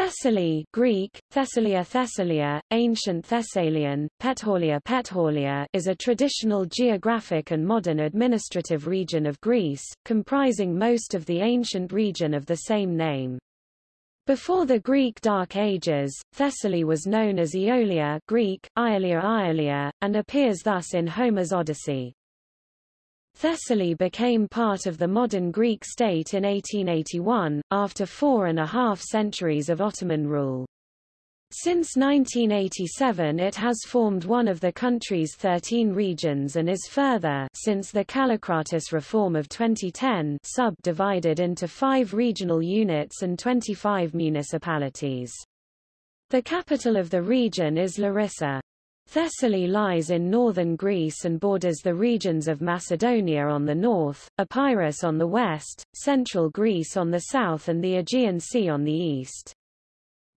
Thessaly Greek, Thessalia Thessalia, ancient Thessalian, Petthalia Petthalia is a traditional geographic and modern administrative region of Greece, comprising most of the ancient region of the same name. Before the Greek Dark Ages, Thessaly was known as Aeolia Greek, Iolia Iolia, and appears thus in Homer's Odyssey. Thessaly became part of the modern Greek state in 1881, after four and a half centuries of Ottoman rule. Since 1987 it has formed one of the country's 13 regions and is further since the Kallikratis reform of 2010 subdivided into five regional units and 25 municipalities. The capital of the region is Larissa. Thessaly lies in northern Greece and borders the regions of Macedonia on the north, Epirus on the west, central Greece on the south and the Aegean Sea on the east.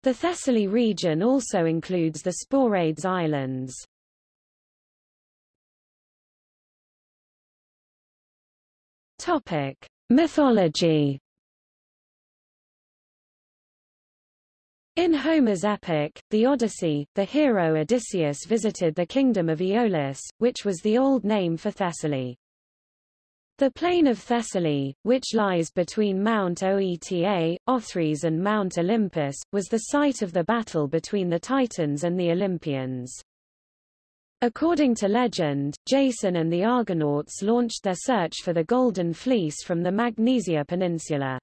The Thessaly region also includes the Sporades Islands. Topic: Mythology In Homer's epic, the Odyssey, the hero Odysseus visited the kingdom of Aeolus, which was the old name for Thessaly. The plain of Thessaly, which lies between Mount Oeta, Othrys and Mount Olympus, was the site of the battle between the Titans and the Olympians. According to legend, Jason and the Argonauts launched their search for the Golden Fleece from the Magnesia Peninsula.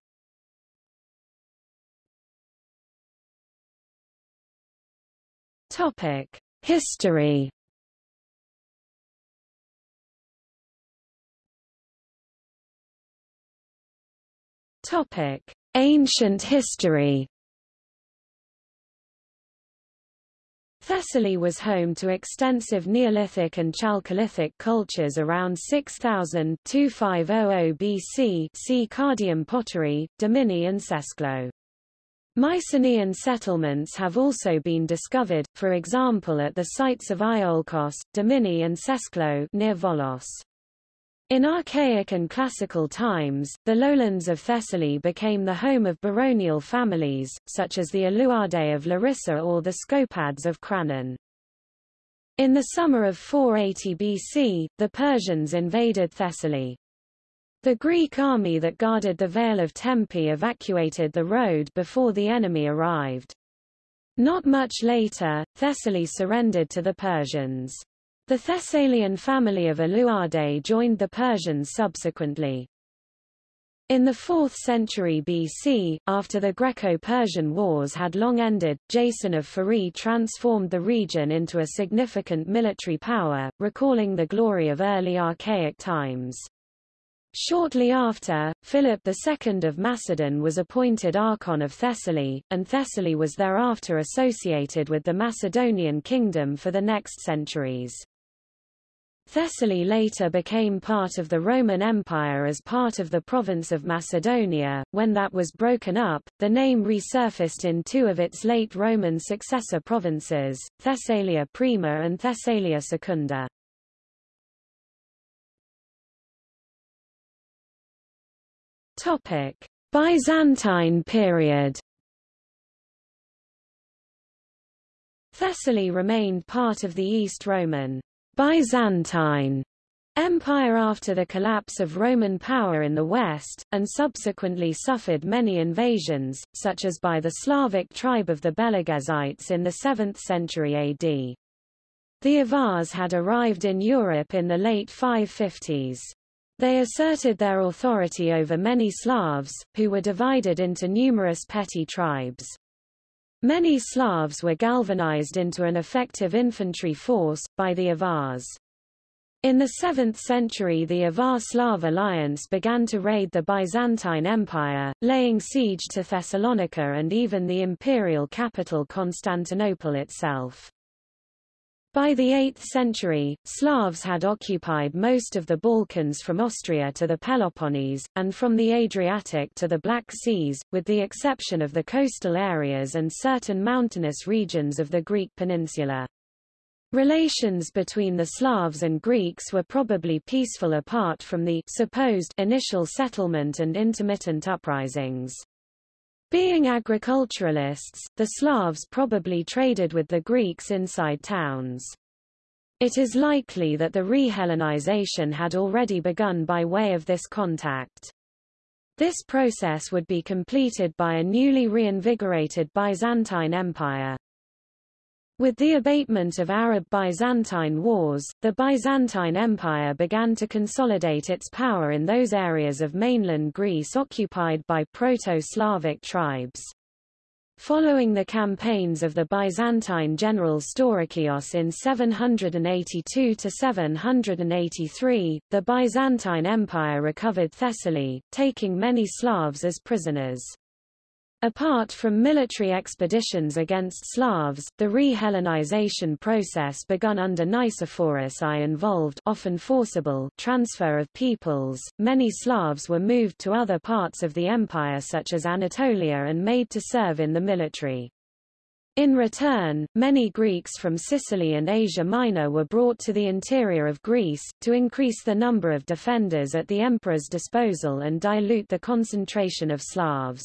Topic: History. Topic: Ancient history. Thessaly was home to extensive Neolithic and Chalcolithic cultures around 6000 2500 BC see Cardium pottery, Dimini and Sesklo. Mycenaean settlements have also been discovered, for example at the sites of Iolkos, Dimini and Sesklo near Volos. In archaic and classical times, the lowlands of Thessaly became the home of baronial families, such as the Aleuadae of Larissa or the Scopads of Cranon. In the summer of 480 BC, the Persians invaded Thessaly. The Greek army that guarded the Vale of Tempe evacuated the road before the enemy arrived. Not much later, Thessaly surrendered to the Persians. The Thessalian family of Aleuadae joined the Persians subsequently. In the 4th century BC, after the Greco-Persian Wars had long ended, Jason of Pherai transformed the region into a significant military power, recalling the glory of early archaic times. Shortly after, Philip II of Macedon was appointed Archon of Thessaly, and Thessaly was thereafter associated with the Macedonian kingdom for the next centuries. Thessaly later became part of the Roman Empire as part of the province of Macedonia. When that was broken up, the name resurfaced in two of its late Roman successor provinces, Thessalia Prima and Thessalia Secunda. Topic: Byzantine period. Thessaly remained part of the East Roman Byzantine Empire after the collapse of Roman power in the West, and subsequently suffered many invasions, such as by the Slavic tribe of the Belegezites in the 7th century AD. The Avars had arrived in Europe in the late 550s. They asserted their authority over many Slavs, who were divided into numerous petty tribes. Many Slavs were galvanized into an effective infantry force, by the Avars. In the 7th century the Avar-Slav alliance began to raid the Byzantine Empire, laying siege to Thessalonica and even the imperial capital Constantinople itself. By the 8th century, Slavs had occupied most of the Balkans from Austria to the Peloponnese, and from the Adriatic to the Black Seas, with the exception of the coastal areas and certain mountainous regions of the Greek peninsula. Relations between the Slavs and Greeks were probably peaceful apart from the supposed initial settlement and intermittent uprisings. Being agriculturalists, the Slavs probably traded with the Greeks inside towns. It is likely that the re-Hellenization had already begun by way of this contact. This process would be completed by a newly reinvigorated Byzantine Empire. With the abatement of Arab-Byzantine wars, the Byzantine Empire began to consolidate its power in those areas of mainland Greece occupied by Proto-Slavic tribes. Following the campaigns of the Byzantine general Staurakios in 782–783, the Byzantine Empire recovered Thessaly, taking many Slavs as prisoners. Apart from military expeditions against Slavs, the re-Hellenization process begun under Nicephorus I involved often forcible transfer of peoples. Many Slavs were moved to other parts of the empire such as Anatolia and made to serve in the military. In return, many Greeks from Sicily and Asia Minor were brought to the interior of Greece, to increase the number of defenders at the emperor's disposal and dilute the concentration of Slavs.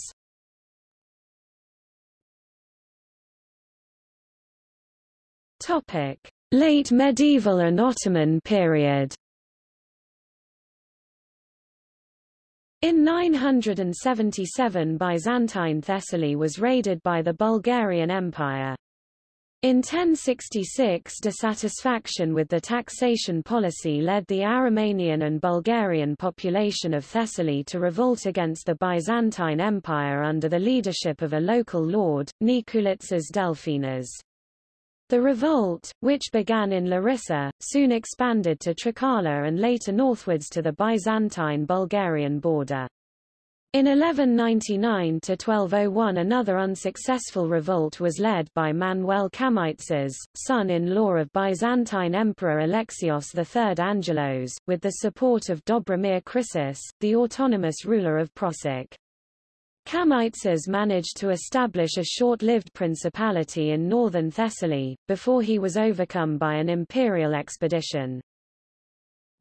Topic: Late medieval and Ottoman period. In 977 Byzantine Thessaly was raided by the Bulgarian Empire. In 1066 dissatisfaction with the taxation policy led the Aromanian and Bulgarian population of Thessaly to revolt against the Byzantine Empire under the leadership of a local lord, Nikulitsas Delphinas. The revolt, which began in Larissa, soon expanded to Trikala and later northwards to the Byzantine-Bulgarian border. In 1199–1201 another unsuccessful revolt was led by Manuel Kamytzes, son-in-law of Byzantine Emperor Alexios III Angelos, with the support of Dobromir Chrysos, the autonomous ruler of Prosek. Kamytzes managed to establish a short-lived principality in northern Thessaly, before he was overcome by an imperial expedition.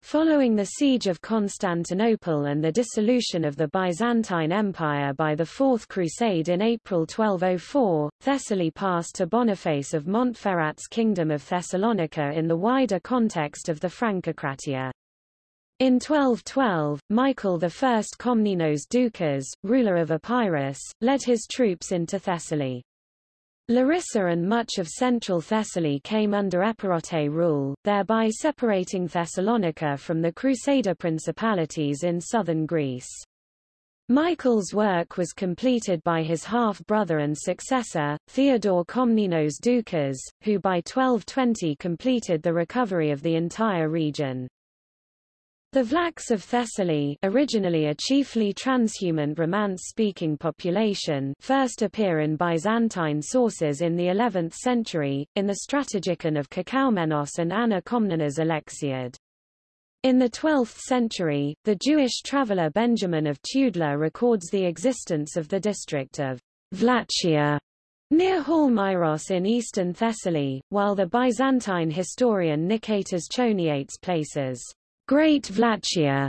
Following the siege of Constantinople and the dissolution of the Byzantine Empire by the Fourth Crusade in April 1204, Thessaly passed to Boniface of Montferrat's Kingdom of Thessalonica in the wider context of the Francocratia. In 1212, Michael I Komnenos Doukas, ruler of Epirus, led his troops into Thessaly. Larissa and much of central Thessaly came under Epirote rule, thereby separating Thessalonica from the Crusader principalities in southern Greece. Michael's work was completed by his half-brother and successor, Theodore Komnenos Doukas, who by 1220 completed the recovery of the entire region. The Vlachs of Thessaly originally a chiefly transhumant Romance-speaking population first appear in Byzantine sources in the 11th century, in the Strategikon of Kekaumenos and Anna Komnena's Alexiad. In the 12th century, the Jewish traveller Benjamin of Tudela records the existence of the district of Vlachia near Halmyros in eastern Thessaly, while the Byzantine historian Nicetas Choniates places Great Vlachia,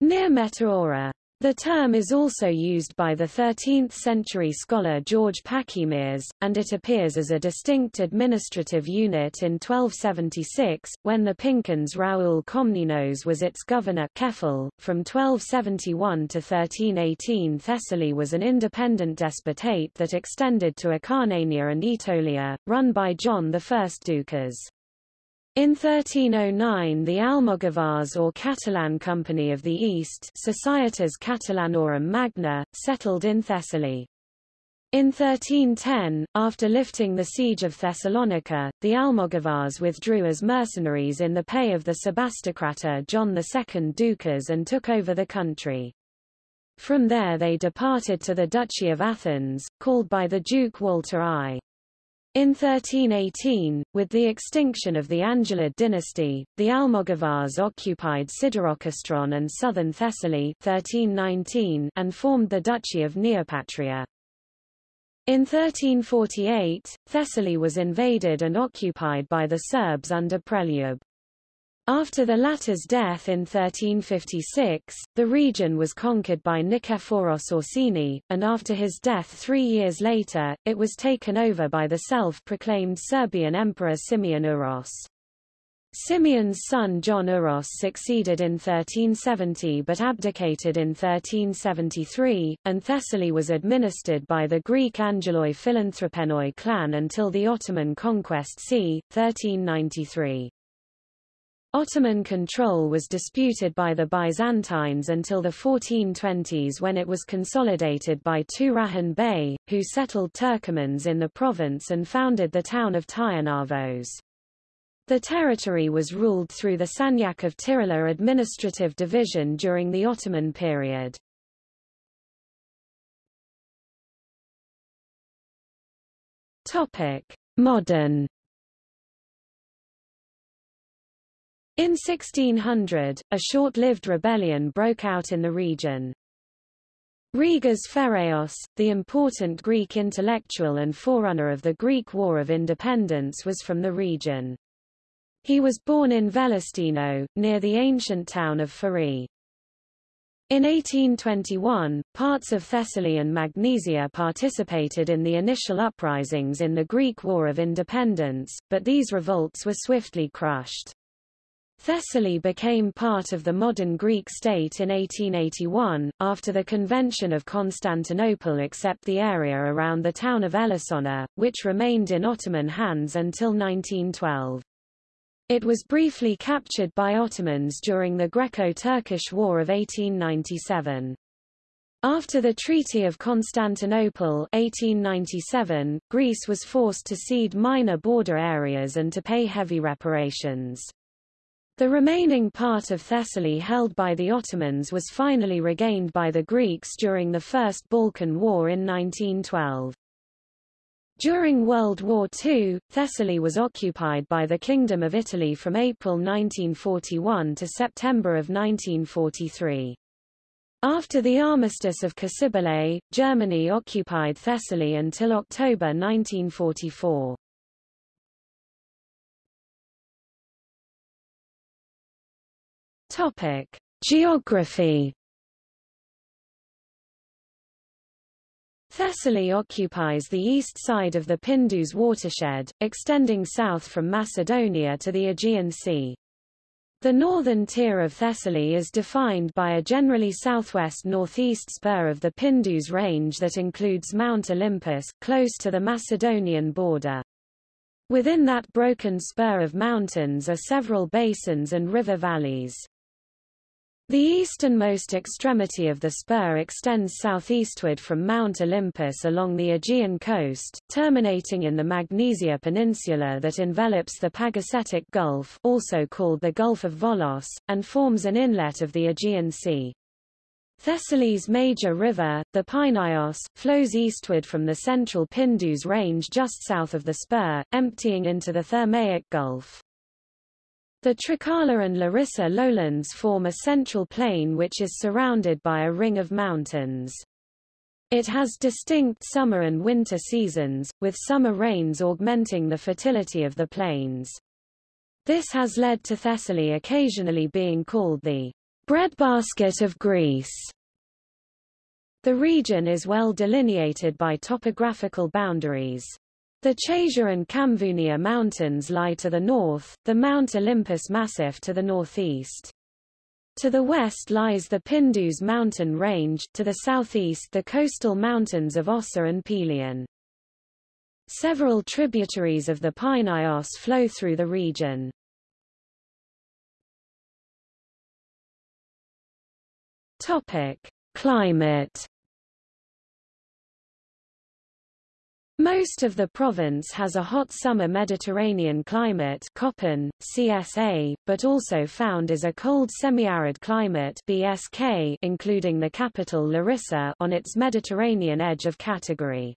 near Meteora. The term is also used by the 13th-century scholar George Pachymeres, and it appears as a distinct administrative unit in 1276, when the pinkernes Raoul Komnenos was its governor kephale. .From 1271 to 1318 Thessaly was an independent despotate that extended to Acarnania and Aetolia, run by John I Doukas. In 1309 the Almogavars or Catalan Company of the East Societas Catalanorum Magna, settled in Thessaly. In 1310, after lifting the siege of Thessalonica, the Almogavars withdrew as mercenaries in the pay of the Sebastocrator John II Doukas and took over the country. From there they departed to the Duchy of Athens, called by the Duke Walter I. In 1318, with the extinction of the Angelid dynasty, the Almogavars occupied Siderokastron and southern Thessaly 1319 and formed the Duchy of Neopatria. In 1348, Thessaly was invaded and occupied by the Serbs under Preljub. After the latter's death in 1356, the region was conquered by Nikephoros Orsini, and after his death three years later, it was taken over by the self-proclaimed Serbian Emperor Simeon Uros. Simeon's son John Uros succeeded in 1370 but abdicated in 1373, and Thessaly was administered by the Greek Angeloi Philanthropenoi clan until the Ottoman conquest c. 1393. Ottoman control was disputed by the Byzantines until the 1420s when it was consolidated by Turahan Bey, who settled Turkomans in the province and founded the town of Tyrnavos. The territory was ruled through the Sanjak of Tirhala administrative division during the Ottoman period. Modern In 1600, a short-lived rebellion broke out in the region. Rigas Feraios, the important Greek intellectual and forerunner of the Greek War of Independence was from the region. He was born in Velestino, near the ancient town of Pherai. In 1821, parts of Thessaly and Magnesia participated in the initial uprisings in the Greek War of Independence, but these revolts were swiftly crushed. Thessaly became part of the modern Greek state in 1881, after the Convention of Constantinople except the area around the town of Elassona, which remained in Ottoman hands until 1912. It was briefly captured by Ottomans during the Greco-Turkish War of 1897. After the Treaty of Constantinople 1897, Greece was forced to cede minor border areas and to pay heavy reparations. The remaining part of Thessaly held by the Ottomans was finally regained by the Greeks during the First Balkan War in 1912. During World War II, Thessaly was occupied by the Kingdom of Italy from April 1941 to September of 1943. After the Armistice of Cassibile, Germany occupied Thessaly until October 1944. Topic: Geography. Thessaly occupies the east side of the Pindus watershed, extending south from Macedonia to the Aegean Sea. The northern tier of Thessaly is defined by a generally southwest-northeast spur of the Pindus range that includes Mount Olympus, close to the Macedonian border. Within that broken spur of mountains are several basins and river valleys. The easternmost extremity of the spur extends southeastward from Mount Olympus along the Aegean coast, terminating in the Magnesia Peninsula that envelops the Pagasetic Gulf also called the Gulf of Volos, and forms an inlet of the Aegean Sea. Thessaly's major river, the Pineios, flows eastward from the central Pindus range just south of the spur, emptying into the Thermaic Gulf. The Trikala and Larissa lowlands form a central plain which is surrounded by a ring of mountains. It has distinct summer and winter seasons, with summer rains augmenting the fertility of the plains. This has led to Thessaly occasionally being called the breadbasket of Greece. The region is well delineated by topographical boundaries. The Chasia and Kamvunia mountains lie to the north, the Mount Olympus Massif to the northeast. To the west lies the Pindus mountain range, to the southeast the coastal mountains of Ossa and Pelion. Several tributaries of the Pineios flow through the region. Topic: Climate Most of the province has a hot summer Mediterranean climate Köppen, CSA, but also found is a cold semi-arid climate BSK, including the capital Larissa on its Mediterranean edge of category.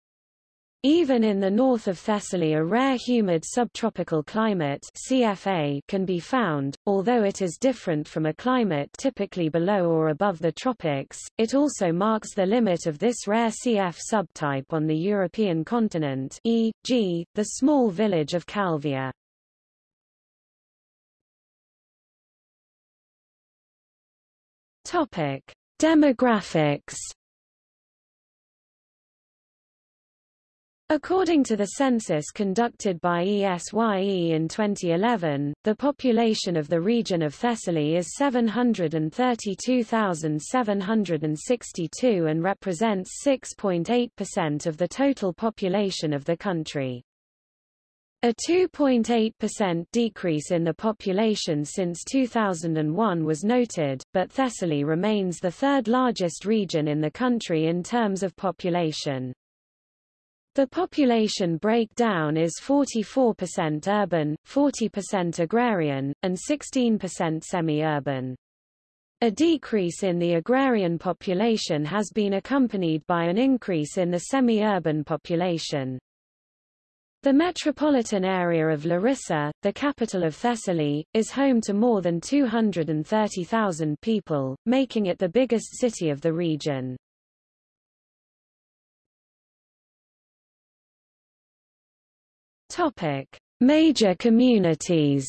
Even in the north of Thessaly a rare humid subtropical climate CFA can be found, although it is different from a climate typically below or above the tropics, it also marks the limit of this rare CF subtype on the European continent e.g., the small village of Calvia. Demographics According to the census conducted by ESYE in 2011, the population of the region of Thessaly is 732,762 and represents 6.8% of the total population of the country. A 2.8% decrease in the population since 2001 was noted, but Thessaly remains the third largest region in the country in terms of population. The population breakdown is 44% urban, 40% agrarian, and 16% semi-urban. A decrease in the agrarian population has been accompanied by an increase in the semi-urban population. The metropolitan area of Larissa, the capital of Thessaly, is home to more than 230,000 people, making it the biggest city of the region. Topic: Major communities.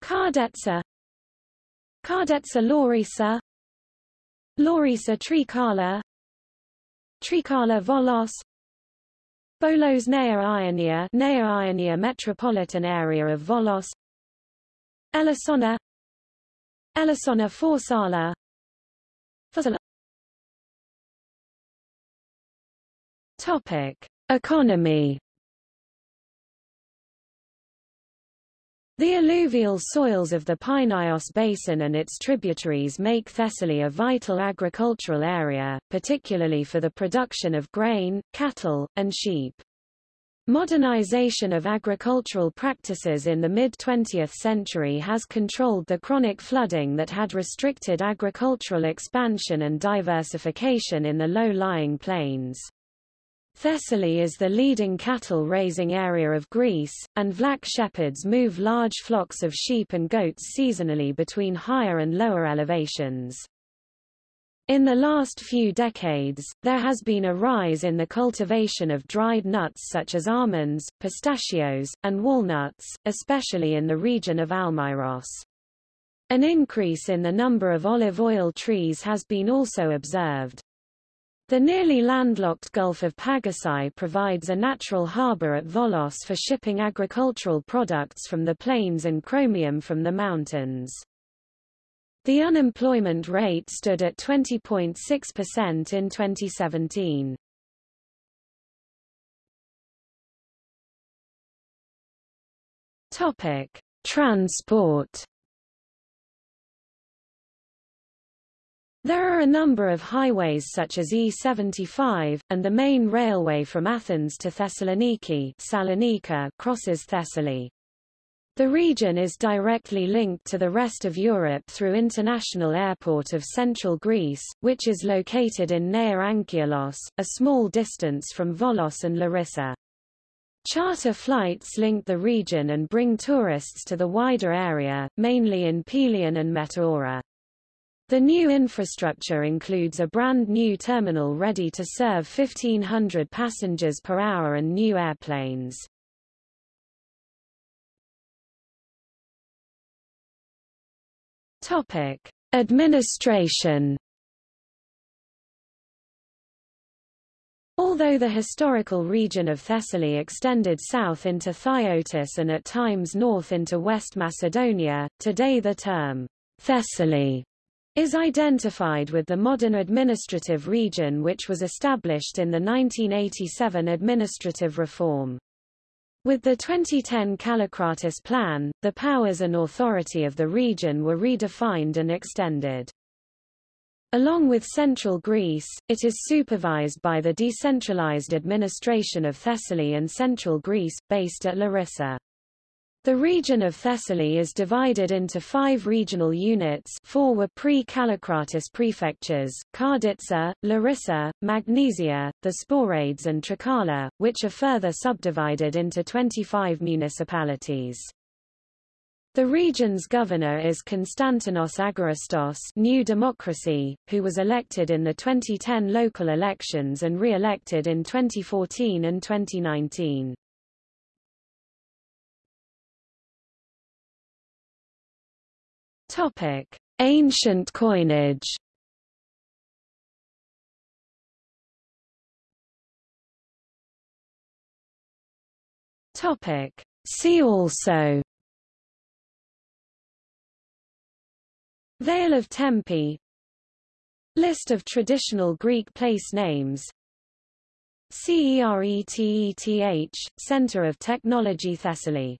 Karditsa Karditsa Larissa Larissa Trikala Trikala Volos. Bolos Nea Ionia Nea Ionia metropolitan area of Volos. Elassona. Elassona Farsala. Farsala Topic: Economy. The alluvial soils of the Pineios Basin and its tributaries make Thessaly a vital agricultural area, particularly for the production of grain, cattle, and sheep. Modernization of agricultural practices in the mid-20th century has controlled the chronic flooding that had restricted agricultural expansion and diversification in the low-lying plains. Thessaly is the leading cattle-raising area of Greece, and Vlach shepherds move large flocks of sheep and goats seasonally between higher and lower elevations. In the last few decades, there has been a rise in the cultivation of dried nuts such as almonds, pistachios, and walnuts, especially in the region of Almyros. An increase in the number of olive oil trees has been also observed. The nearly landlocked Gulf of Pagasai provides a natural harbor at Volos for shipping agricultural products from the plains and chromium from the mountains. The unemployment rate stood at 20.6% in 2017. Topic: Transport There are a number of highways such as E75, and the main railway from Athens to Thessaloniki Salonika crosses Thessaly. The region is directly linked to the rest of Europe through International Airport of Central Greece, which is located in Nea Anchialos, a small distance from Volos and Larissa. Charter flights link the region and bring tourists to the wider area, mainly in Pelion and Meteora. The new infrastructure includes a brand new terminal ready to serve 1,500 passengers per hour and new airplanes. Topic: Administration. Although the historical region of Thessaly extended south into Phthiotis and at times north into West Macedonia, today the term Thessaly is identified with the modern administrative region which was established in the 1987 administrative reform. With the 2010 Kallikratis plan, the powers and authority of the region were redefined and extended. Along with central Greece, it is supervised by the decentralized administration of Thessaly and central Greece, based at Larissa. The region of Thessaly is divided into five regional units four were pre-Kallikratis prefectures, Karditsa, Larissa, Magnesia, the Sporades and Trikala, which are further subdivided into 25 municipalities. The region's governor is Konstantinos Agorastos New Democracy, who was elected in the 2010 local elections and re-elected in 2014 and 2019. Topic: Ancient coinage. Topic: See also. Vale of Tempe. List of traditional Greek place names. CERETETH, Center of Technology Thessaly